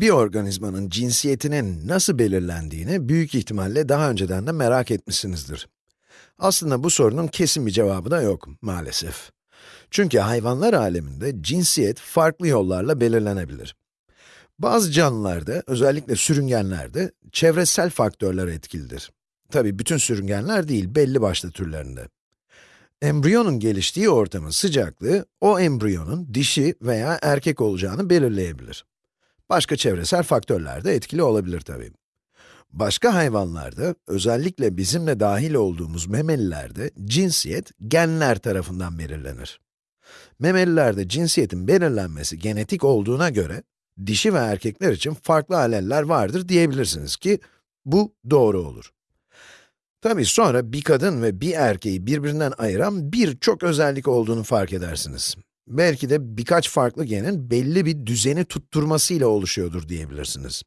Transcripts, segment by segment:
Bir organizmanın cinsiyetinin nasıl belirlendiğini büyük ihtimalle daha önceden de merak etmişsinizdir. Aslında bu sorunun kesin bir cevabı da yok maalesef. Çünkü hayvanlar aleminde cinsiyet farklı yollarla belirlenebilir. Bazı canlılarda, özellikle sürüngenlerde, çevresel faktörler etkilidir. Tabi bütün sürüngenler değil, belli başlı türlerinde. Embriyonun geliştiği ortamın sıcaklığı, o embriyonun dişi veya erkek olacağını belirleyebilir. Başka çevresel faktörler de etkili olabilir tabii. Başka hayvanlarda, özellikle bizimle dahil olduğumuz memelilerde cinsiyet genler tarafından belirlenir. Memelilerde cinsiyetin belirlenmesi genetik olduğuna göre, dişi ve erkekler için farklı aleller vardır diyebilirsiniz ki, bu doğru olur. Tabii sonra bir kadın ve bir erkeği birbirinden ayıran birçok özellik olduğunu fark edersiniz. Belki de birkaç farklı genin belli bir düzeni tutturmasıyla oluşuyordur diyebilirsiniz.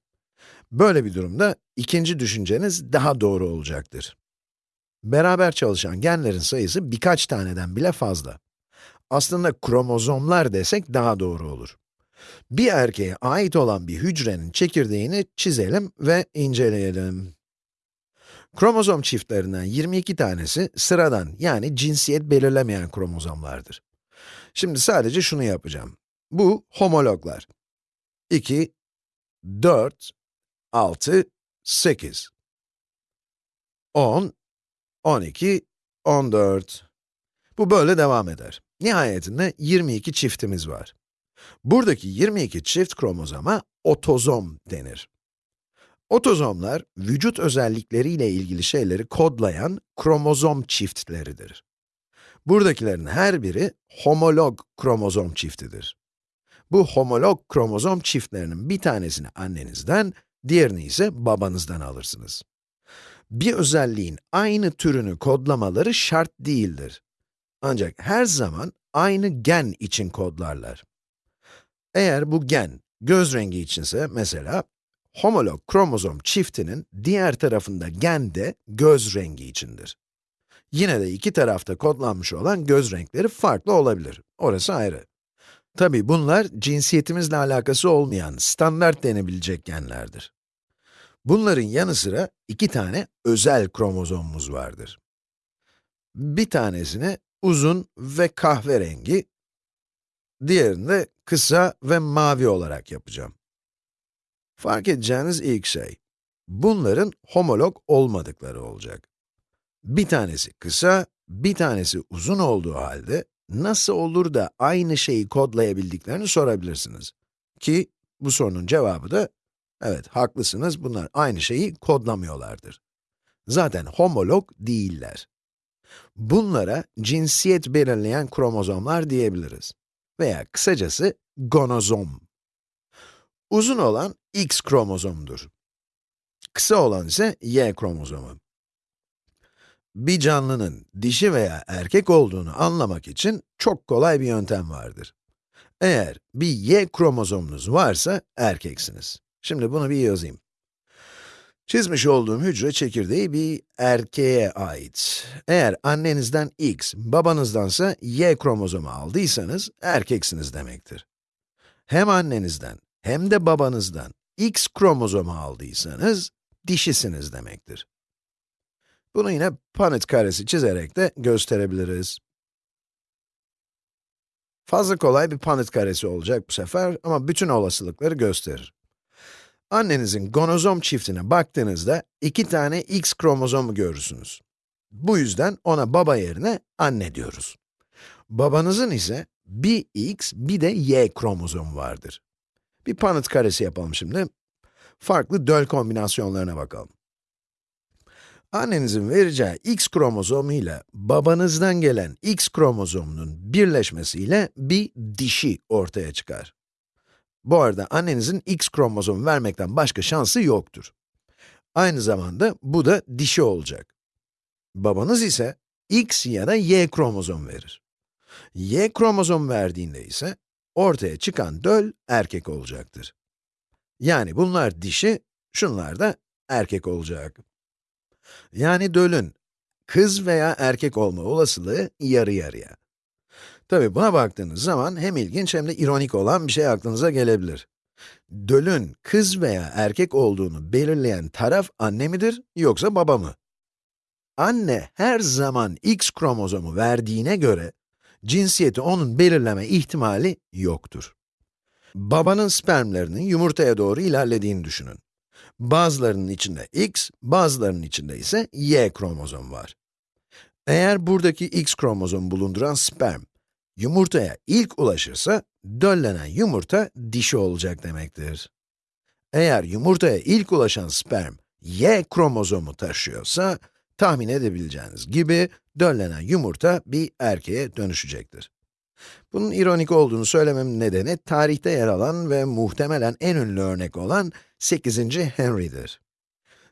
Böyle bir durumda ikinci düşünceniz daha doğru olacaktır. Beraber çalışan genlerin sayısı birkaç taneden bile fazla. Aslında kromozomlar desek daha doğru olur. Bir erkeğe ait olan bir hücrenin çekirdeğini çizelim ve inceleyelim. Kromozom çiftlerinden 22 tanesi sıradan yani cinsiyet belirlemeyen kromozomlardır. Şimdi sadece şunu yapacağım. Bu homologlar. 2, 4, 6, 8. 10, 12, 14. Bu böyle devam eder. Nihayetinde 22 çiftimiz var. Buradaki 22 çift kromozoma otozom denir. Otozomlar, vücut özellikleriyle ilgili şeyleri kodlayan kromozom çiftleridir. Buradakilerin her biri homolog kromozom çiftidir. Bu homolog kromozom çiftlerinin bir tanesini annenizden, diğerini ise babanızdan alırsınız. Bir özelliğin aynı türünü kodlamaları şart değildir. Ancak her zaman aynı gen için kodlarlar. Eğer bu gen göz rengi içinse mesela, homolog kromozom çiftinin diğer tarafında gen de göz rengi içindir. Yine de iki tarafta kodlanmış olan göz renkleri farklı olabilir. Orası ayrı. Tabi bunlar cinsiyetimizle alakası olmayan, standart denebilecek genlerdir. Bunların yanı sıra iki tane özel kromozomumuz vardır. Bir tanesini uzun ve kahverengi, diğerini de kısa ve mavi olarak yapacağım. Fark edeceğiniz ilk şey, bunların homolog olmadıkları olacak. Bir tanesi kısa, bir tanesi uzun olduğu halde, nasıl olur da aynı şeyi kodlayabildiklerini sorabilirsiniz. Ki, bu sorunun cevabı da, evet haklısınız, bunlar aynı şeyi kodlamıyorlardır. Zaten homolog değiller. Bunlara cinsiyet belirleyen kromozomlar diyebiliriz. Veya kısacası gonozom. Uzun olan X kromozomdur. Kısa olan ise Y kromozomu. Bir canlının dişi veya erkek olduğunu anlamak için çok kolay bir yöntem vardır. Eğer bir Y kromozomunuz varsa erkeksiniz. Şimdi bunu bir yazayım. Çizmiş olduğum hücre çekirdeği bir erkeğe ait. Eğer annenizden X, babanızdansa Y kromozomu aldıysanız erkeksiniz demektir. Hem annenizden hem de babanızdan X kromozomu aldıysanız dişisiniz demektir. Bunu yine Punnett karesi çizerek de gösterebiliriz. Fazla kolay bir Punnett karesi olacak bu sefer ama bütün olasılıkları gösterir. Annenizin gonozom çiftine baktığınızda iki tane x kromozomu görürsünüz. Bu yüzden ona baba yerine anne diyoruz. Babanızın ise bir x, bir de y kromozomu vardır. Bir Punnett karesi yapalım şimdi. Farklı döl kombinasyonlarına bakalım. Annenizin vereceği x kromozomu ile babanızdan gelen x kromozomunun birleşmesiyle bir dişi ortaya çıkar. Bu arada annenizin x kromozomu vermekten başka şansı yoktur. Aynı zamanda bu da dişi olacak. Babanız ise x ya da y kromozom verir. y kromozom verdiğinde ise ortaya çıkan döl erkek olacaktır. Yani bunlar dişi, şunlar da erkek olacak. Yani dölün kız veya erkek olma olasılığı yarı yarıya. Tabi buna baktığınız zaman hem ilginç hem de ironik olan bir şey aklınıza gelebilir. Dölün kız veya erkek olduğunu belirleyen taraf anne midir yoksa baba mı? Anne her zaman X kromozomu verdiğine göre, cinsiyeti onun belirleme ihtimali yoktur. Babanın spermlerinin yumurtaya doğru ilerlediğini düşünün. Bazılarının içinde X, bazılarının içinde ise Y kromozom var. Eğer buradaki X kromozomu bulunduran sperm, yumurtaya ilk ulaşırsa, döllenen yumurta dişi olacak demektir. Eğer yumurtaya ilk ulaşan sperm, Y kromozomu taşıyorsa, tahmin edebileceğiniz gibi, döllenen yumurta bir erkeğe dönüşecektir. Bunun ironik olduğunu söylememin nedeni, tarihte yer alan ve muhtemelen en ünlü örnek olan 8. Henry'dir.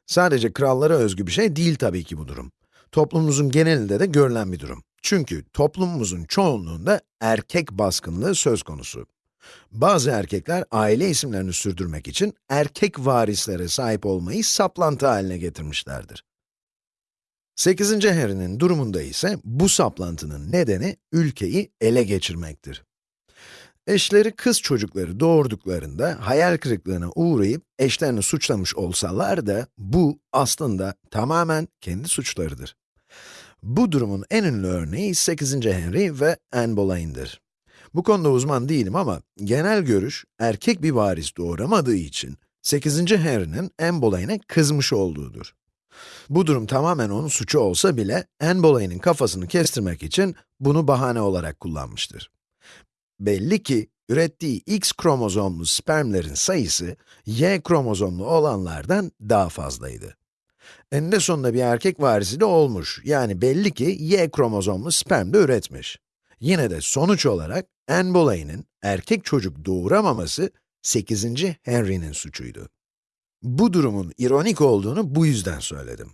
Sadece krallara özgü bir şey değil tabii ki bu durum. Toplumumuzun genelinde de görülen bir durum. Çünkü toplumumuzun çoğunluğunda erkek baskınlığı söz konusu. Bazı erkekler aile isimlerini sürdürmek için erkek varislere sahip olmayı saplantı haline getirmişlerdir. 8. Harry'nin durumunda ise bu saplantının nedeni ülkeyi ele geçirmektir. Eşleri kız çocukları doğurduklarında hayal kırıklığına uğrayıp eşlerini suçlamış olsalar da bu aslında tamamen kendi suçlarıdır. Bu durumun en ünlü örneği 8. Henry ve Anne Boleyn'dir. Bu konuda uzman değilim ama genel görüş erkek bir varis doğuramadığı için 8. Henry'nin Anne Boleyn'e kızmış olduğudur. Bu durum tamamen onun suçu olsa bile Anne Boleyn'in kafasını kestirmek için bunu bahane olarak kullanmıştır. Belli ki ürettiği X kromozomlu spermlerin sayısı Y kromozomlu olanlardan daha fazlaydı. Eninde sonunda bir erkek varisi de olmuş. Yani belli ki Y kromozomlu sperm de üretmiş. Yine de sonuç olarak Anne Boleyn'in erkek çocuk doğuramaması 8. Henry'nin suçuydu. Bu durumun ironik olduğunu bu yüzden söyledim.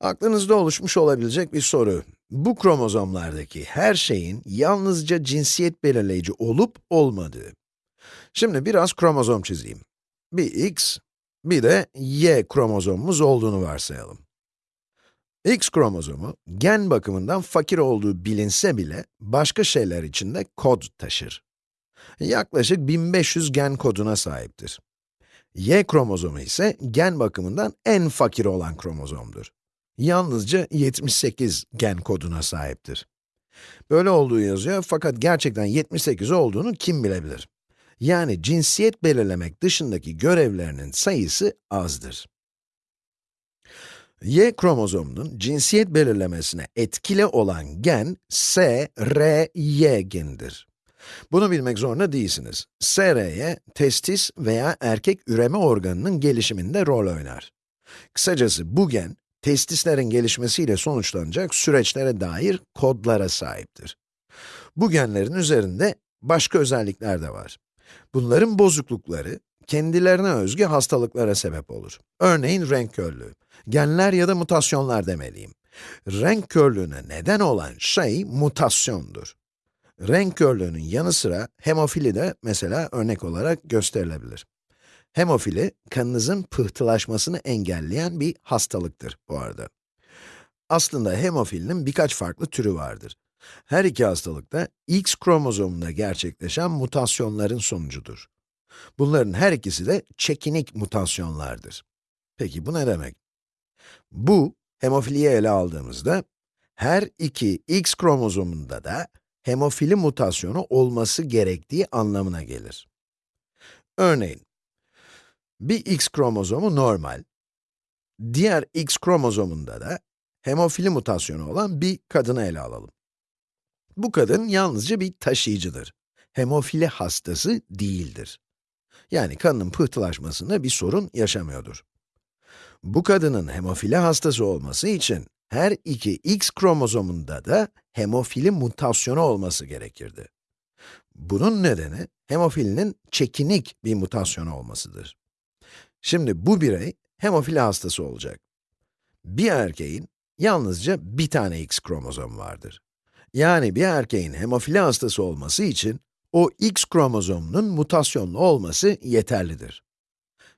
Aklınızda oluşmuş olabilecek bir soru. Bu kromozomlardaki her şeyin yalnızca cinsiyet belirleyici olup olmadığı. Şimdi biraz kromozom çizeyim. Bir X, bir de Y kromozomumuz olduğunu varsayalım. X kromozomu, gen bakımından fakir olduğu bilinse bile, başka şeyler için de kod taşır. Yaklaşık 1500 gen koduna sahiptir. Y kromozomu ise gen bakımından en fakir olan kromozomdur. Yalnızca 78 gen koduna sahiptir. Böyle olduğu yazıyor fakat gerçekten 78 olduğunu kim bilebilir? Yani cinsiyet belirlemek dışındaki görevlerinin sayısı azdır. Y kromozomunun cinsiyet belirlemesine etkili olan gen, S, R, Y genidir. Bunu bilmek zorunda değilsiniz. SRY, testis veya erkek üreme organının gelişiminde rol oynar. Kısacası bu gen, testislerin gelişmesiyle sonuçlanacak süreçlere dair kodlara sahiptir. Bu genlerin üzerinde başka özellikler de var. Bunların bozuklukları, kendilerine özgü hastalıklara sebep olur. Örneğin renk körlüğü. Genler ya da mutasyonlar demeliyim. Renk körlüğüne neden olan şey mutasyondur. Renk körlüğünün yanı sıra hemofili de mesela örnek olarak gösterilebilir. Hemofili, kanınızın pıhtılaşmasını engelleyen bir hastalıktır bu arada. Aslında hemofilinin birkaç farklı türü vardır. Her iki hastalık da X kromozomunda gerçekleşen mutasyonların sonucudur. Bunların her ikisi de çekinik mutasyonlardır. Peki bu ne demek? Bu, hemofiliyi ele aldığımızda, her iki X kromozomunda da hemofili mutasyonu olması gerektiği anlamına gelir. Örneğin, bir X kromozomu normal, diğer X kromozomunda da hemofili mutasyonu olan bir kadını ele alalım. Bu kadın yalnızca bir taşıyıcıdır. Hemofili hastası değildir. Yani kanının pıhtılaşmasında bir sorun yaşamıyordur. Bu kadının hemofili hastası olması için her iki X kromozomunda da hemofili mutasyonu olması gerekirdi. Bunun nedeni, hemofilinin çekinik bir mutasyonu olmasıdır. Şimdi bu birey, hemofili hastası olacak. Bir erkeğin yalnızca bir tane X kromozom vardır. Yani bir erkeğin hemofili hastası olması için, o X kromozomunun mutasyonlu olması yeterlidir.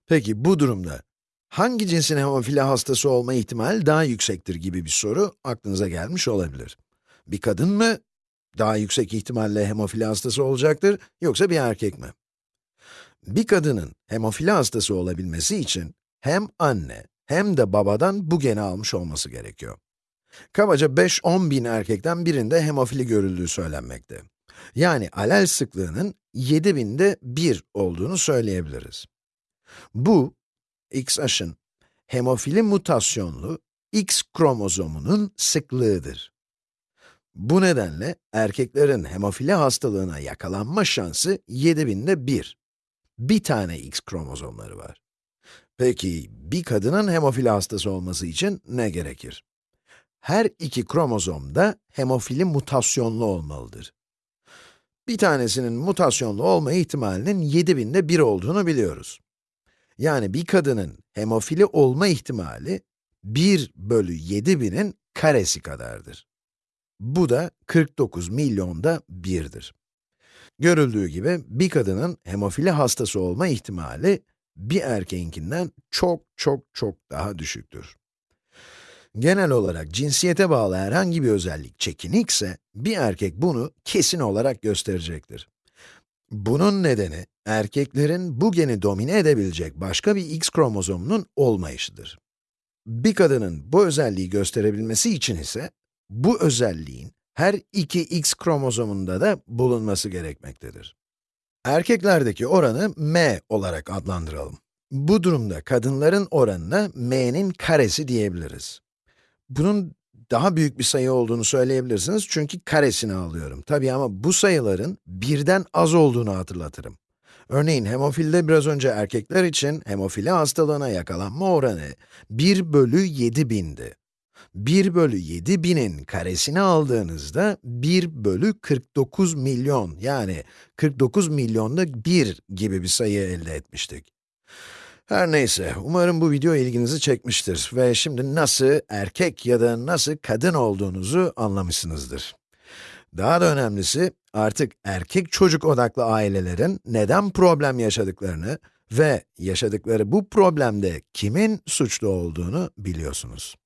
Peki bu durumda hangi cinsin hemofili hastası olma ihtimali daha yüksektir gibi bir soru aklınıza gelmiş olabilir. Bir kadın mı daha yüksek ihtimalle hemofili hastası olacaktır, yoksa bir erkek mi? Bir kadının hemofili hastası olabilmesi için hem anne hem de babadan bu geni almış olması gerekiyor. Kabaca 5-10 bin erkekten birinde hemofili görüldüğü söylenmekte. Yani alel sıklığının 7000'de 1 olduğunu söyleyebiliriz. Bu, XH'ın hemofili mutasyonlu X kromozomunun sıklığıdır. Bu nedenle erkeklerin hemofili hastalığına yakalanma şansı 7000'de 1. Bir tane X kromozomları var. Peki, bir kadının hemofili hastası olması için ne gerekir? Her iki kromozom da hemofili mutasyonlu olmalıdır. Bir tanesinin mutasyonlu olma ihtimalinin 7000'de 1 olduğunu biliyoruz. Yani bir kadının hemofili olma ihtimali 1 bölü 7000'in karesi kadardır. Bu da 49 milyonda 1'dir. Görüldüğü gibi bir kadının hemofili hastası olma ihtimali bir erkeğinkinden çok çok çok daha düşüktür. Genel olarak cinsiyete bağlı herhangi bir özellik çekinikse, bir erkek bunu kesin olarak gösterecektir. Bunun nedeni, erkeklerin bu geni domine edebilecek başka bir X kromozomunun olmayışıdır. Bir kadının bu özelliği gösterebilmesi için ise, bu özelliğin her iki X kromozomunda da bulunması gerekmektedir. Erkeklerdeki oranı m olarak adlandıralım. Bu durumda kadınların oranına m'nin karesi diyebiliriz. Bunun daha büyük bir sayı olduğunu söyleyebilirsiniz çünkü karesini alıyorum. Tabii ama bu sayıların birden az olduğunu hatırlatırım. Örneğin hemofilde biraz önce erkekler için hemofili hastalığına yakalanma oranı 1 bölü 7000'di. 1 bölü 7000'in karesini aldığınızda 1 bölü 49 milyon yani 49 milyonda 1 gibi bir sayı elde etmiştik. Her neyse, umarım bu video ilginizi çekmiştir ve şimdi nasıl erkek ya da nasıl kadın olduğunuzu anlamışsınızdır. Daha da önemlisi, artık erkek çocuk odaklı ailelerin neden problem yaşadıklarını ve yaşadıkları bu problemde kimin suçlu olduğunu biliyorsunuz.